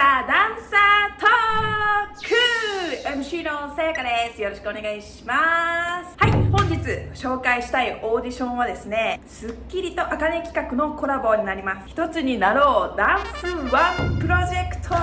サーダンサートーク! MC のさやかです。よろしくお願いします。はい本日紹介したいオーディションはですねスッキリとあかね企画のコラボになります。一つになろう。ダンスワンプロジェクト!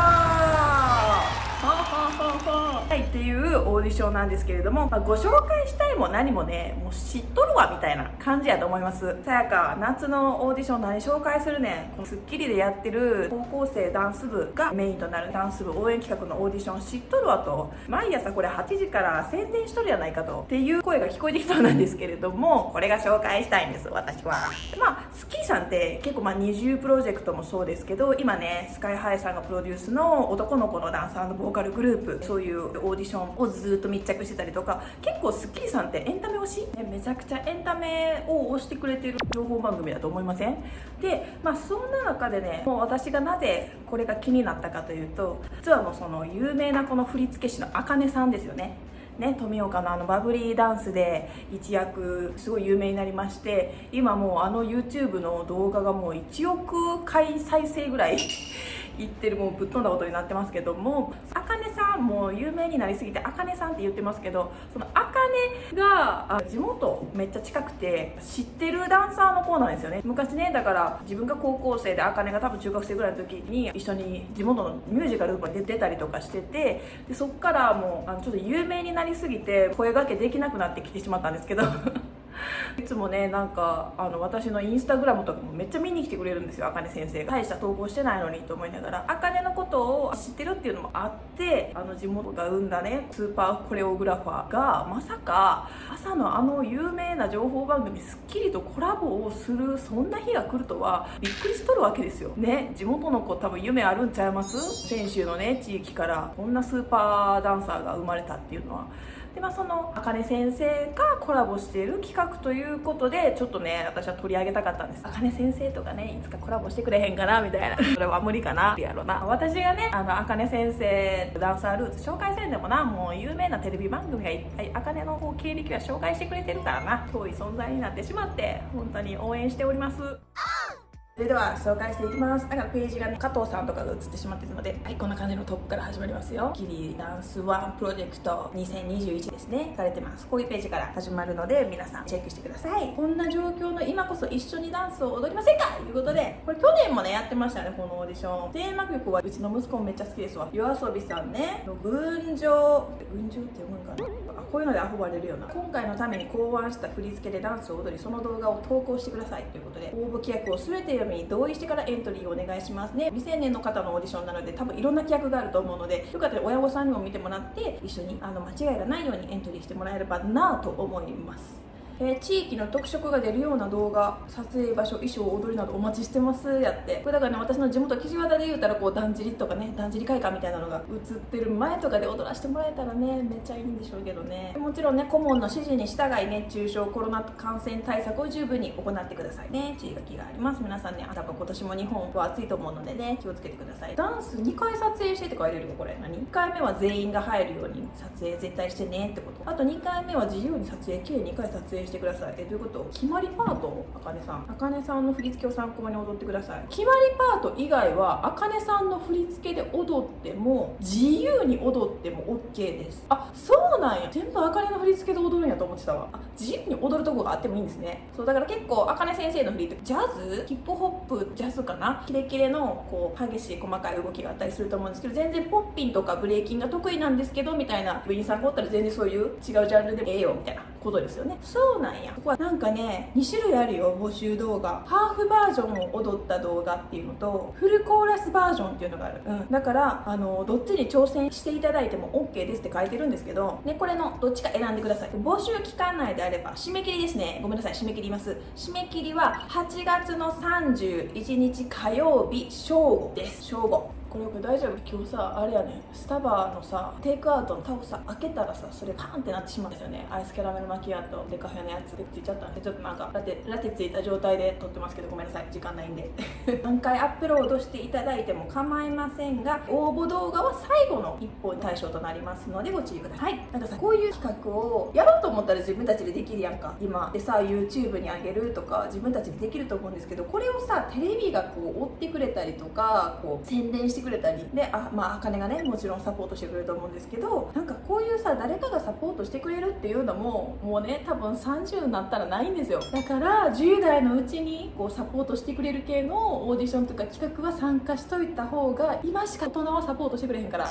はいっていうオーディションなんですけれども、まあ、ご紹介したいも何もねもう知っとるわみたいな感じやと思いますさやか夏のオーディション何紹介するねんこの『スッキリ』でやってる高校生ダンス部がメインとなるダンス部応援企画のオーディション知っとるわと毎朝これ8時から宣伝しとるやないかとっていう声が聞こえてきそうなんですけれどもこれが紹介したいんです私はまあスキーさんって結構まあ二重プロジェクトもそうですけど今ねスカイハイさんがプロデュースの男の子のダンサーのボーカルグループそういうオーディションをずっと密着してたりとか結構『スッキリ』さんってエンタメ推し、ね、めちゃくちゃエンタメを推してくれてる情報番組だと思いません？でまあそんな中でねもう私がなぜこれが気になったかというと実はもうその有名なこの振付師のあかねさんですよね。ね、富岡のあのバブリーダンスで一躍すごい有名になりまして今もうあの YouTube の動画がもう1億回再生ぐらい いってるもうぶっ飛んだことになってますけどもあかねさんも有名になりすぎてあかねさんって言ってますけどそのあが地元めっちゃ近くて知ってるダンサーの子なんですよね。昔ねだから自分が高校生で茜が多分中学生ぐらいの時に一緒に地元のミュージカルとか出てたりとかしててでそっからもうあのちょっと有名になりすぎて声がけできなくなってきてしまったんですけど。いつもねなんかあの私のインスタグラムとかもめっちゃ見に来てくれるんですよあかね先生が。大した投稿してないのにと思いながら。あかねのことを知ってるっていうのもあってあの地元が生んだねスーパーコレオグラファーがまさか朝のあの有名な情報番組『スッキリ』とコラボをするそんな日が来るとはびっくりしとるわけですよ。ね地元の子多分夢あるんちゃいます？先週のね地域から。こんなスーパーダンサーが生まれたっていうのは。でまあそのあかね先生がコラボしている企画ということでちょっとね私は取り上げたかったんです。あかね先生とかねいつかコラボしてくれへんかなみたいな。それは無理かなってやろうな。私がねあのあかね先生ダンサールーツ紹介せんでもなもう有名なテレビ番組がいっぱいあかねの経歴は紹介してくれてるからな遠い存在になってしまって本当に応援しております。それでは紹介していきます。だかページがね加藤さんとかが映ってしまってるのではいこんな感じのトップから始まりますよ。キリダンスワンプロジェクト2021ですね。されてます。こういうページから始まるので皆さんチェックしてください。こんな状況の今こそ一緒にダンスを踊りませんか？ということでこれ去年もねやってましたねこのオーディション。テーマ曲はうちの息子もめっちゃ好きですわ。yoasobi さんね。の群青。群青って読むんかな？あこういうので遊ばれるような。今回のために考案した振り付けでダンスを踊りその動画を投稿してください。ということで応募規約を全て読み同意してからエントリーをお願いしますね。未成年の方のオーディションなので多分いろんな規約があると思うのでよかったら親御さんにも見てもらって一緒にあの間違いがないようにエントリーしてもらえればなと思います。えー、地域の特色が出るような動画撮影場所衣装踊りなどお待ちしてますやって。これだからね私の地元岸和田で言うたらこうだんじりとかねだんじり会館みたいなのが映ってる前とかで踊らせてもらえたらねめっちゃいいんでしょうけどね。もちろんね顧問の指示に従い熱中症コロナ感染対策を十分に行ってくださいね。注意書きがあります。皆さんね多分今年も日本は暑いと思うのでね気をつけてください。ダンス2回撮影してって書いてるよこれ？何？1回目は全員が入るように撮影絶対してねってこと。あと2回目は自由に撮影。計2回撮影してください。えどういうこと？決まりパート？あかねさん。あかねさんの振り付けを参考に踊ってください。決まりパート以外はあかねさんの振り付けで踊っても自由に踊っても OK です。あそうなんや。全部あかねの振り付けで踊るんやと思ってたわ。あ自由に踊るとこがあってもいいんですね。そうだから結構あかね先生の振りってジャズ？ヒップホップ？ジャズかな？キレキレのこう激しい細かい動きがあったりすると思うんですけど全然ポッピンとかブレイキンが得意なんですけどみたいな部員さんがおったら全然そういう違うジャンルでもええよみたいな。ことですよね。そうなんや。ここはなんかね2種類あるよ募集動画。ハーフバージョンを踊った動画っていうのとフルコーラスバージョンっていうのがある、うん、だからあのどっちに挑戦していただいても OK ですって書いてるんですけど、ね、これのどっちか選んでください。募集期間内であれば締め切りですね。ごめんなさい。締め切ります。締め切りは8月の31日火曜日正午です。正午。これこれ大丈夫？今日さあれやね。スタバのさテイクアウトのタオさ開けたらさそれパーンってなってしまうんですよね。アイスキャラメルマキアートデカフェのやつでついちゃった。んでちょっとなんかラテラテついた状態で撮ってますけどごめんなさい。時間ないんで。何回アップロードしていただいても構いませんが応募動画は最後の一本対象となりますのでご注意ください。なんかさこういう企画をやろうと思ったら自分たちでできるやんか。今でさ YouTube にあげるとか自分たちでできると思うんですけどこれをさテレビがこう追ってくれたりとかこう宣伝してくれくれたりであまあ茜がねもちろんサポートしてくれると思うんですけどなんかこういうさ誰かがサポートしてくれるっていうのももうね多分30になったらないんですよ。だから10代のうちにこうサポートしてくれる系のオーディションとか企画は参加しといた方が今しか大人はサポートしてくれへんから。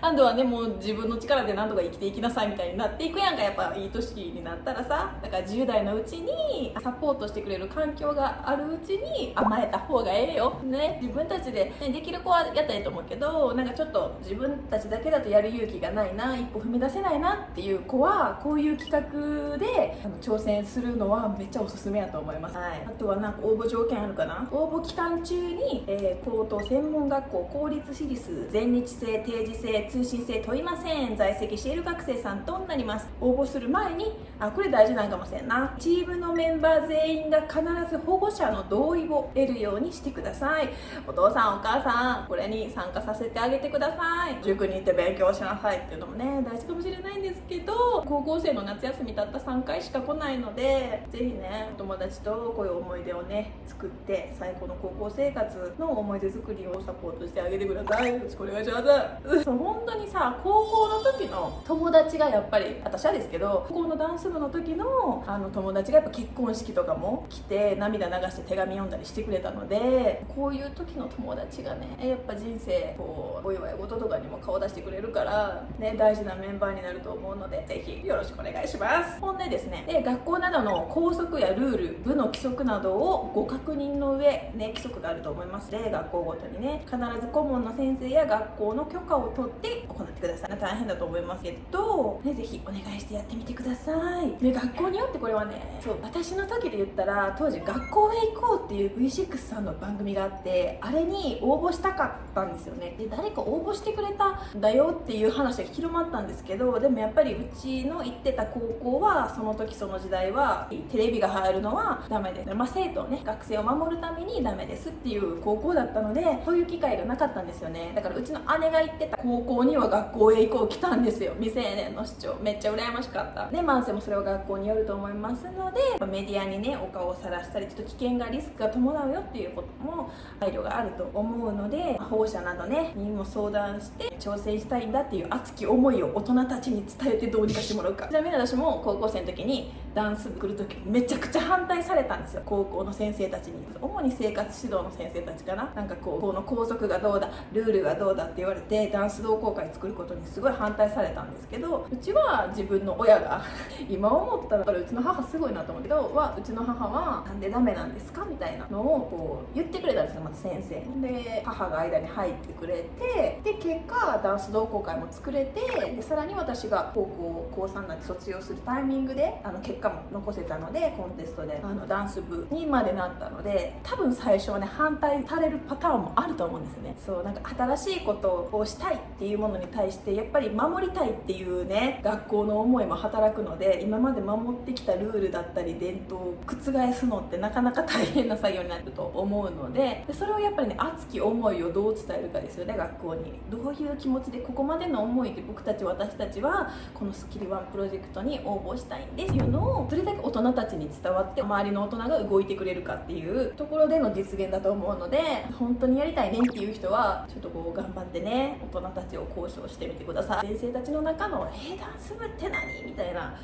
あとはねもう自分の力で何とか生きていきなさいみたいになっていくやんか。やっぱいい年になったらさだから10代のうちにサポートしてくれる環境があるうちに甘えた方がええよ。ね。自分たちで、ね、できる子はやったらいいと思うけどなんかちょっと自分たちだけだとやる勇気がないな一歩踏み出せないなっていう子はこういう企画であの挑戦するのはめっちゃおすすめやと思います、はい、あとはなんか応募条件あるかな？応募期間中に、えー、高等専門学校公立私立全日制定時制通信制問いません在籍している学生さんとなります。応募する前にあこれ大事なんかもしれんな。チームのメンバー全員が必ず保護者の同意を得るようにしてください。お父さんお母さんこれに参加させてあげてください。塾に行って勉強しなさい。っていうのもね大事かもしれないんですけど高校生の夏休みたった3回しか来ないのでぜひねお友達とこういう思い出をね作って最高の高校生活の思い出作りをサポートしてあげてください。よろしくお願いします。そう本当にさ高校の時の友達がやっぱり私はですけど高校のダンス部の時のあの友達がやっぱ結婚式とかも来て涙流して手紙読んだりしてくれたのでこういう時の友達がねやっぱ人生こうお祝い事とかにも顔出してくれるからね大事なメンバーになると思うのでぜひよろしくお願いします。ほんでですねで学校などの校則やルール部の規則などをご確認の上ね規則があると思います。で学校ごとにね必ず顧問の先生や学校の許可を取って行ってください。大変だと思いますけど、ね、ぜひお願いしてやってみてください。で学校によってこれはねそう私の時で言ったら当時学校へ行こうっていう V6 さんの番組があってあれに応募したかったんですよね。で誰か応募してくれたんだよっていう話が広まったんですけどでもやっぱりうちの行ってた高校はその時その時代はテレビが入るのはダメで、まあ、生徒ね学生を守るためにダメですっていう高校だったのでそういう機会がなかったんですよね。だからうちの姉が行ってた高校には学校へ行こう来たんですよ。未成年の市長。めっちゃ羨ましかった。でマンセもそれは学校によると思いますのでメディアにねお顔をさらしたりちょっと危険がリスクが伴うよっていうことも配慮があると思うので保護者などねにも相談して挑戦したいんだっていう熱き思いを大人たちに伝えてどうにかしてもらうか。ちなみに私も高校生の時にダンス来る時めちゃくちゃ反対されたんですよ高校の先生たちに。主に生活指導の先生たちかな。なんかこうこの校則がどうだルールがどうだって言われてダンス同好会作ることにすごい反対されたんですけどうちは自分の親が 今思ったらうちの母すごいなと思うけどはうちの母はなんでダメなんですかみたいなのをこう言ってくれたんですよまず先生で母が間に入ってくれてで結果ダンス同好会も作れてでさらに私が高校高3になって卒業するタイミングであの結果も残せたのでコンテストであのダンス部にまでなったので多分最初はね反対されるパターンもあると思うんですよね。そうなんか新しいことをしたいっていうものに対してやっぱり守りたいっていうね学校の思いも働くので今まで守ってきたルールだったり伝統を覆すのってなかなか大変な作業になると思うのででそれをやっぱりね熱き思いをどう伝えるかですよね学校に。どういう気持ちでここまでの思いで僕たち私たちはこのスッキリワンプロジェクトに応募したいんですっていうのをどれだけ大人たちに伝わって周りの大人が動いてくれるかっていうところでの実現だと思うので本当にやりたいねっていう人はちょっとこう頑張ってね大人たちを交渉してみてください先生たちの中の「えー、ダンス部って何?」みたいな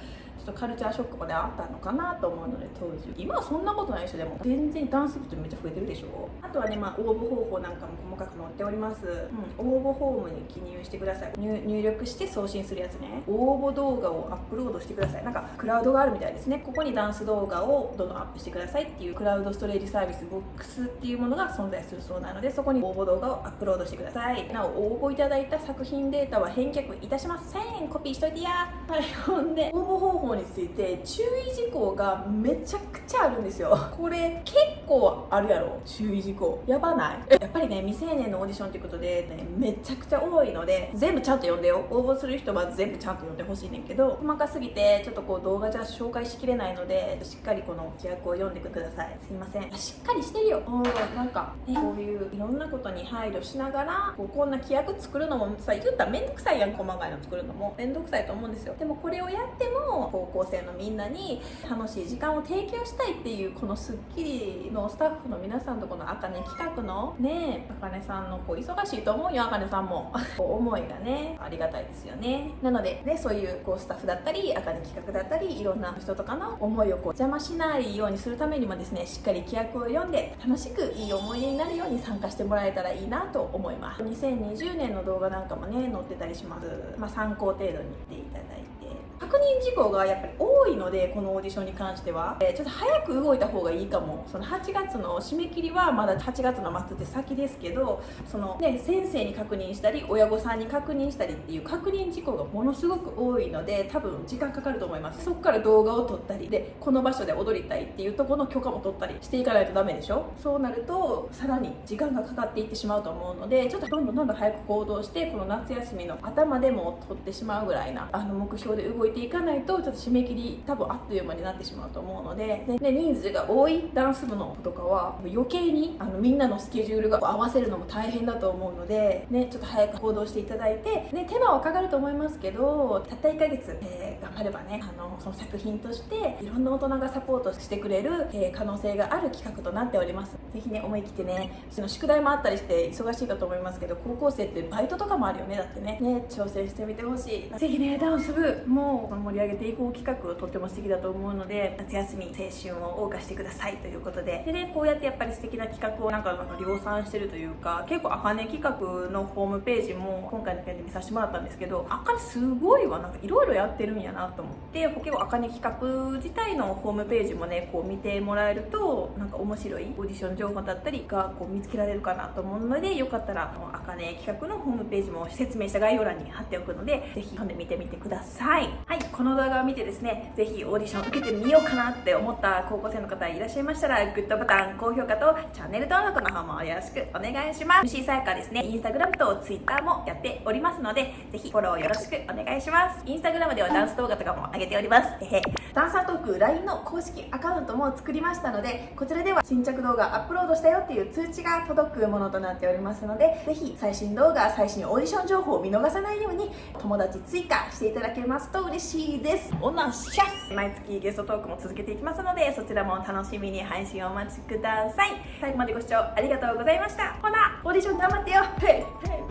ちょっとカルチャーショックまであったのかなと思うので当時。今はそんなことないでしょでも全然ダンス部ってめっちゃ増えてるでしょ。あとはね、まあ、応募方法なんかも細かく載っております、うん、応募フォームに記入してください。入力して送信するやつね。応募動画をアップロードしてください。なんかクラウドがあるみたいですね。ここにダンス動画をどんどんアップしてくださいっていうクラウドストレージサービスボックスっていうものが存在するそうなのでそこに応募動画をアップロードしてください。なお応募いただいた作品データは返却いたしません。コピーしといてや。はい。ほんで応募方法について注意事項がめちゃくちゃあるんですよ。これ結構あるやろ。注意事項。やばない？やっぱりね未成年のオーディションということで、ね、めちゃくちゃ多いので全部ちゃんと読んでよ。応募する人は全部ちゃんと読んでほしいねんけど細かすぎてちょっとこう動画じゃ紹介しきれないのでしっかりこの規約を読んでください。すいません。しっかりしてるよ。うんなんか、ね、こういういろんなことに配慮しながらこうこんな規約作るのもさ言ったら面倒くさいやん細かいの作るのも。面倒くさいと思うんですよ。でもこれをやってもこ高校生のみんなに楽しい時間を提供したいっていうこの『スッキリ』のスタッフの皆さんとこのあかね企画のねあかねさんのこう忙しいと思うよあかねさんも。思いがねありがたいですよね。なのでねそういうこうスタッフだったりあかね企画だったりいろんな人とかの思いをこう邪魔しないようにするためにもですねしっかり規約を読んで楽しくいい思い出になるように参加してもらえたらいいなと思います。2020年の動画なんかもね載ってたりします、まあ、参考程度に見ていただいて。確認事項がやっぱり多いのでこのオーディションに関しては、えちょっと早く動いた方がいいかも。その8月の締め切りはまだ8月の末って先ですけどその、ね、先生に確認したり親御さんに確認したりっていう確認事項がものすごく多いので多分時間かかると思います。そこから動画を撮ったりでこの場所で踊りたいっていうとこの許可も取ったりしていかないとダメでしょ？そうなるとさらに時間がかかっていってしまうと思うのでちょっとどんどんどんどん早く行動してこの夏休みの頭でも取ってしまうぐらいなあの目標で動いてていかないとちょっと締め切り多分あっという間になってしまうと思うのででで人数が多いダンス部の子とかは余計にあのみんなのスケジュールが合わせるのも大変だと思うので、ね、ちょっと早く行動していただいて、ね、手間はかかると思いますけどたった1ヶ月、えー頑張ればねあのその作品としていろんな大人がサポートしてくれる、えー可能性がある企画となっております。ぜひね思い切ってねその宿題もあったりして忙しいかと思いますけど高校生ってバイトとかもあるよね。だってねね挑戦してみてほしい。ぜひねダンス部も盛り上げていこう企画とっても素敵だと思うので夏休み青春を謳歌してくださいということで。でねこうやってやっぱり素敵な企画をなんかなんか量産してるというか結構あかね企画のホームページも今回の件で見させてもらったんですけどあかねすごいわなんかいろいろやってるんやなと思って結構あかね企画自体のホームページもねこう見てもらえるとなんか面白いオーディション情報だったりがこう見つけられるかなと思うのでよかったらあかね企画のホームページも説明した概要欄に貼っておくのでぜひ読んでみてみてください。はい。この動画を見てですねぜひオーディション受けてみようかなって思った高校生の方いらっしゃいましたらグッドボタン高評価とチャンネル登録の方もよろしくお願いします。MC さやかですねインスタグラムとツイッターもやっておりますのでぜひフォローよろしくお願いします。インスタグラムではダンス動画とかも上げております。えへダンサートーク LINE の公式アカウントも作りましたのでこちらでは新着動画アップロードしたよっていう通知が届くものとなっておりますのでぜひ最新動画最新オーディション情報を見逃さないように友達追加していただけますと嬉しいです。おなしゃす。毎月ゲストトークも続けていきますのでそちらも楽しみに配信をお待ちください。最後までご視聴ありがとうございました。ほなオーディション頑張ってよ。